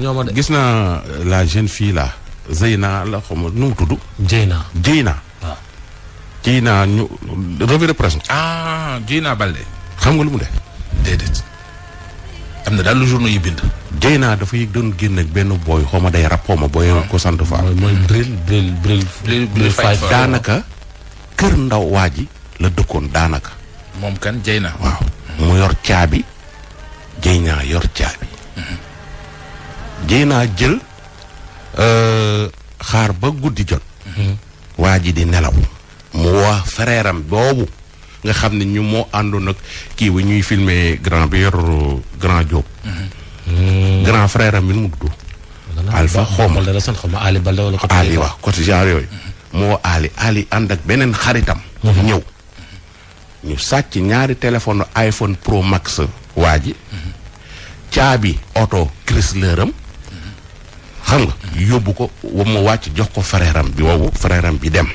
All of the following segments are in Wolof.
ñooma de gis naa euh, la jeune fille là Zeyna la xaw ma nu mu tudd. Jeyna Jeyna. waaw. kii naa ñu revue de presse. ah kii naa Balde. xam nga lu mu def. déedéet. am na daal lu journaux yi bind. géy naa dafa yëg doon génn ak benn booy xaw ma day rap xaw ma booy ah. ko sant fa. mooy mooy bril bril bril. bril bril fay daanaka. kër ndaw waa ji la dëkkoon daanaka. moom kan jëy na. waaw mu yor caabi. jëy naa yor caabi. Mhm. jëy naa jël. Euh, xaar ba guddi jot. Mhm. waa ji di nelaw. mu wax frère boobu nga xam ne ñu moo àndoon ak kii bi ñuy filmer grand bi yor grand Diop. Mhm. grand frère am bi mu tudd. Alpha Xoma la sant xoma Ali Balde wala. Ali waaw côté genre yooyu. Mhm. moo Ali Ali ànd ak beneen xaritam. ñëw. ñu sàcc ñaari téléphone iPhone Pro Max waa ji caabi oto Chrysler am xam nga yóbbu ko wa mu wàcc jox ko frère am bi woowu frère am bi dem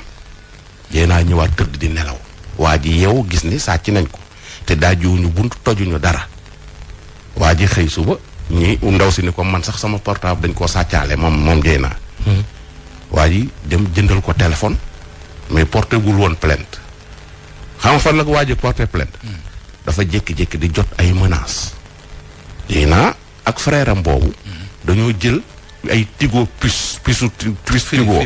yéenaa ñëwaat tëdd di nelaw waa ji yeewu gis ni sàcc nañ ko te daajuwuñu bunt tojuñu dara waa ji xëy suba ñi ndaw si ni ko man sax sama portable dañ koo sàccaale moom moom jëy naa waa ji dem jëndal ko téléphone mais porté gul woon plainte xam nga fan la ko waa ji porté plainte. Hmm. dafa jékki-jékki di jot ay menaces. lii naa ak frère am boobu. Hmm. dañoo jël ay tigo puce puce puce tigo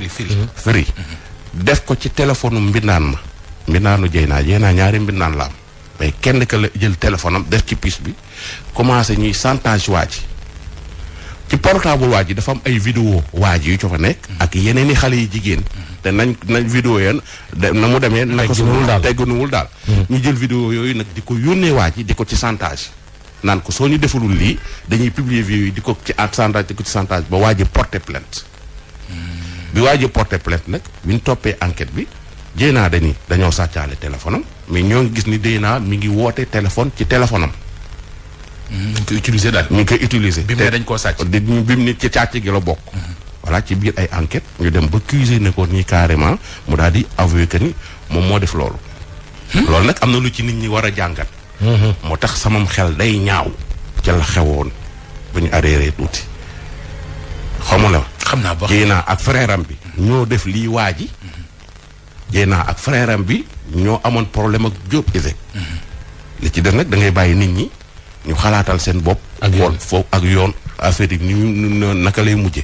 firi hmm. def ko ci téléphone mbindaan ma. mbindaanu jëy naa jëy naa ñaari mbindaan la am mais kenn ka la jël téléphone am def ci puce bi. commencé ñuy chantage waa ji ci portable waa ji dafa am ay vidéo waa ji yu co fa nekk ak yeneen i xale yi jigéen te nañ nañ vidéo yeen de- na mu demee naka su Teggunuwul daal. teggunuwul daal ñu jël vidéo yooyu nag di ko yónnee waa ji di ko ci chantage naan ko soo ñu defalul lii dañuy publier vidéo yi di ko ci at chantage di ko ci chantage ba waa ji porté plainte bi waa ji porté plainte nag bi ñu toppee enquête bi Dieyna dañuy dañoo sàccaale téléphone am mais ñoo ngi gis ni Dieyna mi ngi woote téléphone ci téléphone am. ñu ngi koy utiliser daal. ñu ngi koy utiliser. bi mu ne dañ koo sàcc. di bi mu ne ci càcc gi la bokk. voilà ci biir ay enquête ñu dem ba cuisé ne ko nii carrément mu daal di avoué que ni moom moo def loolu. loolu nag am na lu ci nit ñi war a jàngat. Mm-hmm. moo tax samam xel day ñaaw. ca la xewoon bu ñu arrêté tuuti xamu la. xam naa boo Dieyna ak frère bi. ñoo def lii waa ji. Dieyna mm-hmm. ak frère bi ñoo amoon problème ak Diop Iseg. Mm-hmm. li ci def nag da ngay bàyyi nit ñi ñu xalaatal seen bopp. ak yoon foofu ak yoon affaire yi ni naka lay mujje